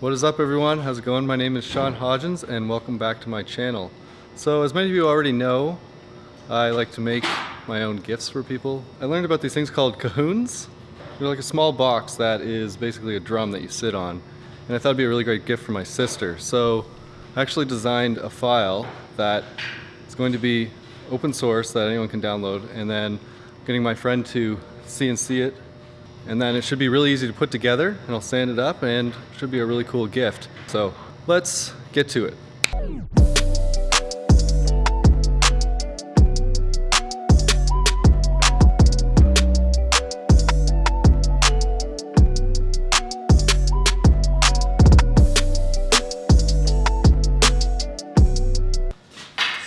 What is up everyone? How's it going? My name is Sean Hodgins and welcome back to my channel. So as many of you already know, I like to make my own gifts for people. I learned about these things called cajons. They're like a small box that is basically a drum that you sit on. And I thought it'd be a really great gift for my sister. So I actually designed a file that is going to be open source that anyone can download and then getting my friend to CNC it and then it should be really easy to put together and I'll sand it up and it should be a really cool gift. So let's get to it.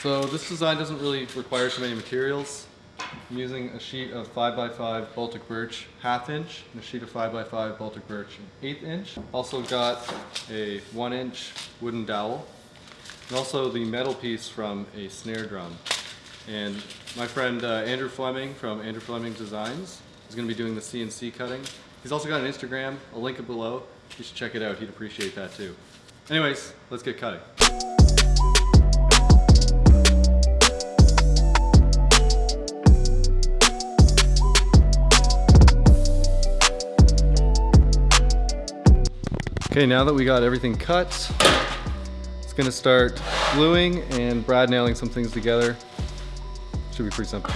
So this design doesn't really require too many materials. I'm using a sheet of 5x5 Baltic birch half inch and a sheet of 5x5 Baltic birch eighth inch. Also got a one inch wooden dowel and also the metal piece from a snare drum. And my friend uh, Andrew Fleming from Andrew Fleming Designs is going to be doing the CNC cutting. He's also got an Instagram, I'll link it below. You should check it out, he'd appreciate that too. Anyways, let's get cutting. Okay, now that we got everything cut, it's gonna start gluing and brad nailing some things together. Should be pretty simple.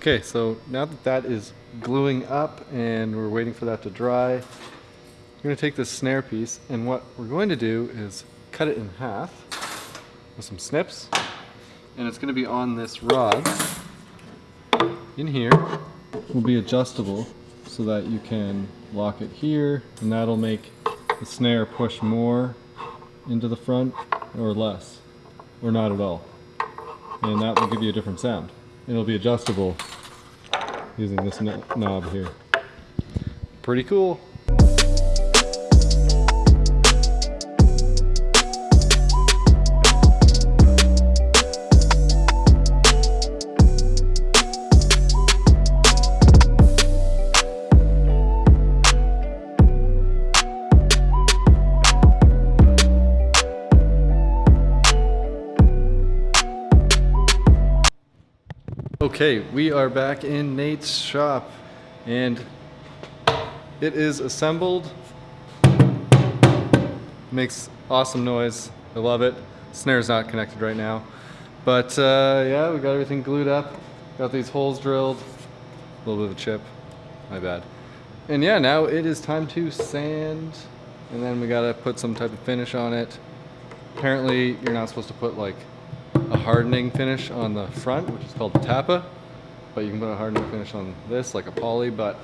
Okay, so now that that is gluing up and we're waiting for that to dry, I'm going to take this snare piece and what we're going to do is cut it in half with some snips. And it's going to be on this rod in here. Will be adjustable so that you can lock it here and that'll make the snare push more into the front or less or not at all. And that will give you a different sound it'll be adjustable using this knob here. Pretty cool. Okay, we are back in Nate's shop and it is assembled. Makes awesome noise. I love it. Snare's not connected right now. But uh, yeah, we got everything glued up. Got these holes drilled. A little bit of a chip. My bad. And yeah, now it is time to sand. And then we gotta put some type of finish on it. Apparently, you're not supposed to put like a hardening finish on the front, which is called Tapa. But you can put a hardening finish on this, like a poly, but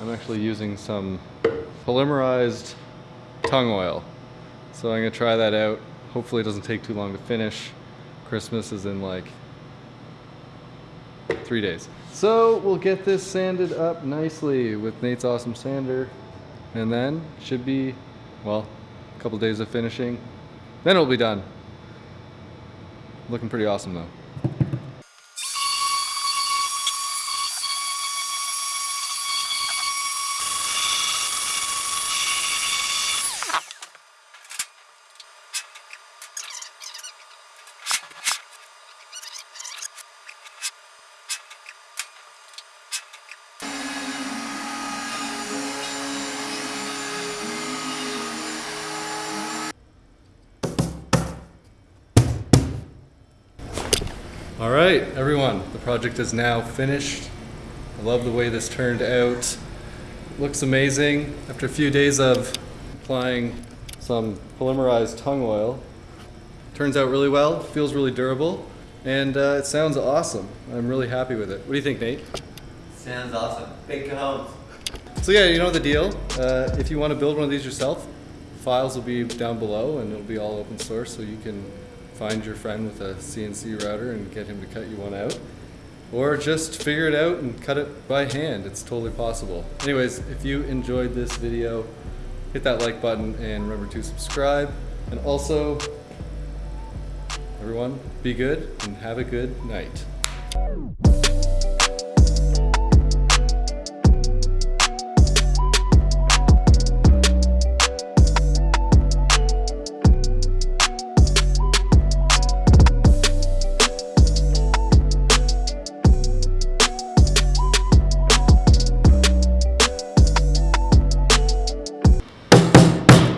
I'm actually using some polymerized tung oil. So I'm gonna try that out. Hopefully it doesn't take too long to finish. Christmas is in like three days. So we'll get this sanded up nicely with Nate's Awesome Sander. And then should be, well, a couple days of finishing. Then it'll be done. Looking pretty awesome though. All right, everyone, the project is now finished. I love the way this turned out. looks amazing. After a few days of applying some polymerized tung oil, turns out really well, feels really durable, and uh, it sounds awesome. I'm really happy with it. What do you think, Nate? Sounds awesome. Big cajones. So yeah, you know the deal. Uh, if you want to build one of these yourself, files will be down below and it'll be all open source so you can find your friend with a CNC router and get him to cut you one out. Or just figure it out and cut it by hand. It's totally possible. Anyways, if you enjoyed this video, hit that like button and remember to subscribe. And also, everyone, be good and have a good night.